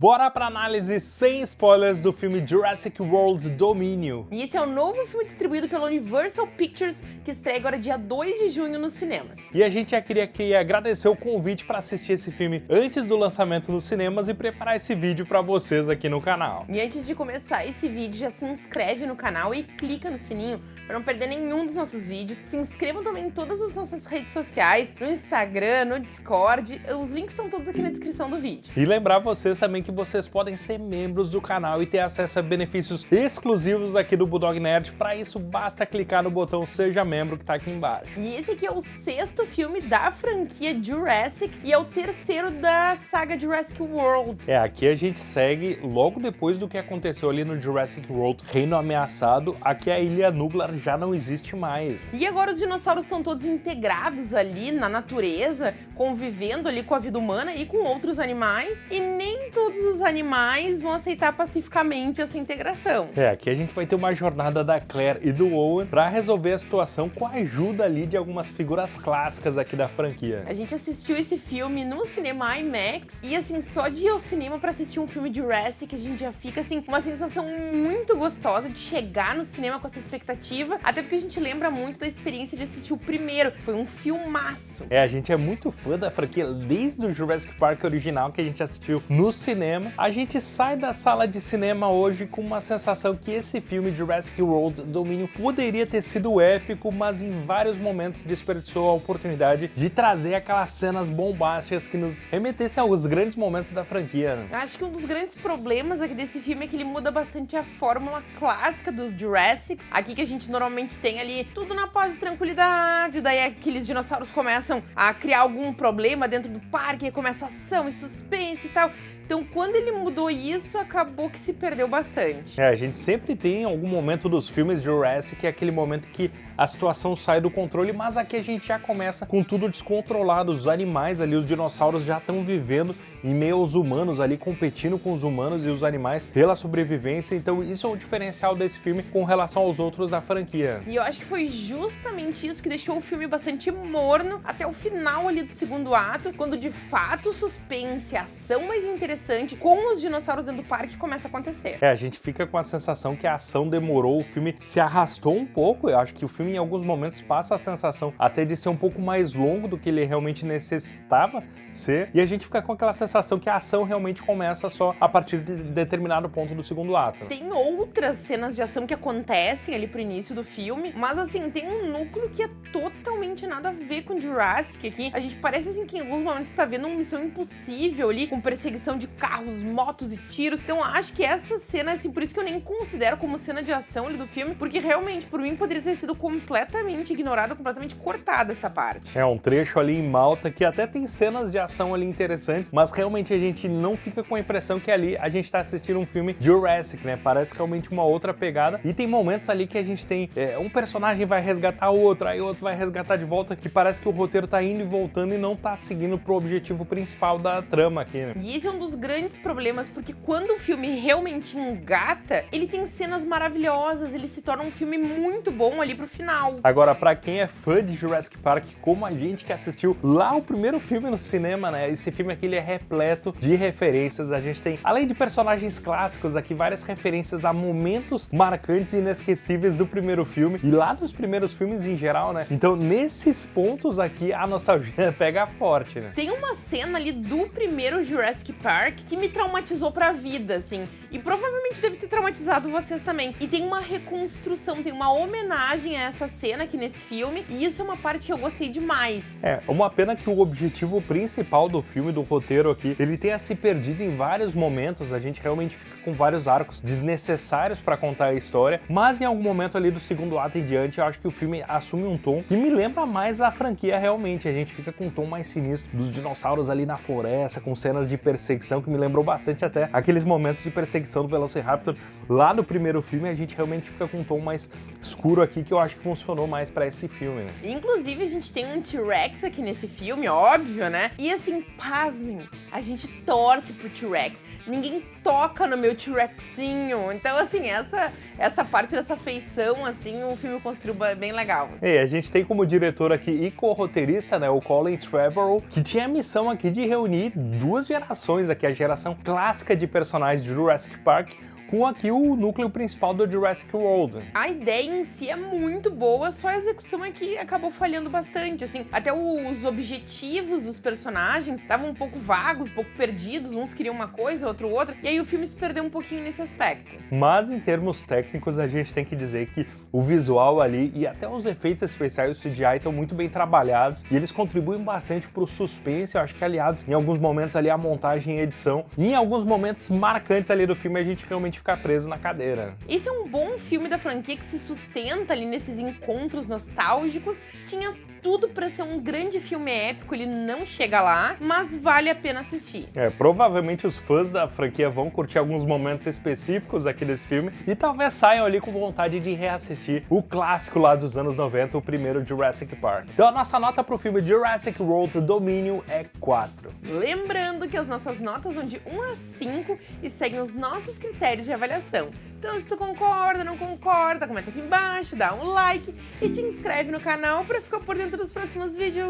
Bora pra análise sem spoilers do filme Jurassic World Domínio. E esse é o novo filme distribuído pela Universal Pictures, que estreia agora dia 2 de junho nos cinemas. E a gente já queria aqui agradecer o convite para assistir esse filme antes do lançamento nos cinemas e preparar esse vídeo para vocês aqui no canal. E antes de começar esse vídeo, já se inscreve no canal e clica no sininho para não perder nenhum dos nossos vídeos. Se inscrevam também em todas as nossas redes sociais, no Instagram, no Discord, os links estão todos aqui na descrição do vídeo. E lembrar vocês também que vocês podem ser membros do canal e ter acesso a benefícios exclusivos aqui do Bulldog Nerd. Para isso, basta clicar no botão Seja Membro que está aqui embaixo. E esse aqui é o sexto filme da franquia Jurassic e é o terceiro da saga Jurassic World. É, aqui a gente segue logo depois do que aconteceu ali no Jurassic World Reino Ameaçado, aqui a Ilha Nublar já não existe mais. E agora os dinossauros estão todos integrados ali na natureza, convivendo ali com a vida humana e com outros animais, e nem todos os animais vão aceitar pacificamente essa integração. É, aqui a gente vai ter uma jornada da Claire e do Owen para resolver a situação com a ajuda ali de algumas figuras clássicas aqui da franquia. A gente assistiu esse filme no cinema IMAX e assim, só de ir ao cinema para assistir um filme de Jurassic, a gente já fica assim, uma sensação muito gostosa de chegar no cinema com essa expectativa, até porque a gente lembra muito da experiência de assistir o primeiro, foi um filmaço. É, a gente é muito fã da franquia desde o Jurassic Park original que a gente assistiu no cinema cinema, a gente sai da sala de cinema hoje com uma sensação que esse filme Jurassic World Domínio poderia ter sido épico, mas em vários momentos desperdiçou a oportunidade de trazer aquelas cenas bombásticas que nos remetessem aos grandes momentos da franquia. Né? Acho que um dos grandes problemas aqui desse filme é que ele muda bastante a fórmula clássica dos Jurassics. Aqui que a gente normalmente tem ali tudo na paz e tranquilidade, daí aqueles dinossauros começam a criar algum problema dentro do parque, começa ação e suspense e tal. Então, quando ele mudou isso, acabou que se perdeu bastante. É, a gente sempre tem algum momento dos filmes de Jurassic, é aquele momento que a situação sai do controle, mas aqui a gente já começa com tudo descontrolado. Os animais ali, os dinossauros já estão vivendo em meio aos humanos ali, competindo com os humanos e os animais pela sobrevivência. Então, isso é o diferencial desse filme com relação aos outros da franquia. E eu acho que foi justamente isso que deixou o filme bastante morno até o final ali do segundo ato, quando de fato o suspense, a ação mais interessante interessante com os dinossauros dentro do parque começa a acontecer. É, a gente fica com a sensação que a ação demorou, o filme se arrastou um pouco, eu acho que o filme em alguns momentos passa a sensação até de ser um pouco mais longo do que ele realmente necessitava ser, e a gente fica com aquela sensação que a ação realmente começa só a partir de determinado ponto do segundo ato. Tem outras cenas de ação que acontecem ali pro início do filme, mas assim, tem um núcleo que é totalmente nada a ver com Jurassic aqui. A gente parece assim que em alguns momentos tá vendo uma missão impossível ali, com perseguição de carros, motos e tiros. Então acho que essa cena, assim, por isso que eu nem considero como cena de ação ali do filme, porque realmente, por mim, poderia ter sido completamente ignorada, completamente cortada essa parte. É um trecho ali em Malta que até tem cenas de ação ali interessantes, mas realmente a gente não fica com a impressão que ali a gente tá assistindo um filme Jurassic, né? Parece realmente uma outra pegada. E tem momentos ali que a gente tem é, um personagem vai resgatar outro, aí outro vai resgatar de volta, que parece que o roteiro tá indo e voltando e não tá seguindo pro objetivo principal da trama aqui, né? E esse é um dos grandes problemas, porque quando o filme realmente engata, ele tem cenas maravilhosas, ele se torna um filme muito bom ali pro final. Agora, pra quem é fã de Jurassic Park, como a gente que assistiu lá o primeiro filme no cinema, né? Esse filme aqui ele é repleto de referências. A gente tem, além de personagens clássicos aqui, várias referências a momentos marcantes e inesquecíveis do primeiro filme e lá dos primeiros filmes em geral, né? Então, nesses pontos aqui, a nostalgia pega forte, né? Tem uma cena ali do primeiro Jurassic Park Park que me traumatizou pra vida, assim. E provavelmente deve ter traumatizado vocês também. E tem uma reconstrução, tem uma homenagem a essa cena aqui nesse filme. E isso é uma parte que eu gostei demais. É, uma pena que o objetivo principal do filme, do roteiro aqui, ele tenha se perdido em vários momentos. A gente realmente fica com vários arcos desnecessários pra contar a história. Mas em algum momento ali do segundo ato em diante, eu acho que o filme assume um tom que me lembra mais a franquia realmente. A gente fica com um tom mais sinistro dos dinossauros ali na floresta, com cenas de perseguição que me lembrou bastante até aqueles momentos de perseguição do Velociraptor lá no primeiro filme, a gente realmente fica com um tom mais escuro aqui, que eu acho que funcionou mais pra esse filme, né? Inclusive, a gente tem um T-Rex aqui nesse filme, óbvio, né? E assim, pasmem, a gente torce pro T-Rex. Ninguém toca no meu T-Rexinho. Então, assim, essa, essa parte dessa feição, assim, o filme construiu bem legal. E a gente tem como diretor aqui e co-roteirista, né, o Colin Trevorrow, que tinha a missão aqui de reunir duas gerações aqui, a geração clássica de personagens de Jurassic Park com aqui o núcleo principal do Jurassic World. A ideia em si é muito boa, só a execução aqui acabou falhando bastante, assim, até os objetivos dos personagens estavam um pouco vagos, um pouco perdidos, uns queriam uma coisa, outro outra, e aí o filme se perdeu um pouquinho nesse aspecto. Mas em termos técnicos, a gente tem que dizer que o visual ali e até os efeitos especiais do CGI estão muito bem trabalhados e eles contribuem bastante para o suspense, eu acho que aliados em alguns momentos ali a montagem e edição, e em alguns momentos marcantes ali do filme a gente realmente ficar preso na cadeira. Esse é um bom filme da franquia que se sustenta ali nesses encontros nostálgicos. Tinha tudo para ser um grande filme épico, ele não chega lá, mas vale a pena assistir. É, provavelmente os fãs da franquia vão curtir alguns momentos específicos aqui desse filme e talvez saiam ali com vontade de reassistir o clássico lá dos anos 90, o primeiro Jurassic Park. Então a nossa nota pro filme Jurassic World Dominion é 4. Lembrando que as nossas notas vão de 1 a 5 e seguem os nossos critérios de avaliação. Então se tu concorda, não concorda, comenta aqui embaixo, dá um like e te inscreve no canal para ficar por dentro dos próximos vídeos.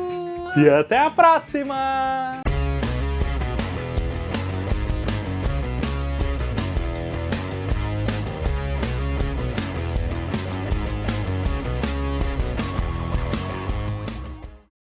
E até a próxima!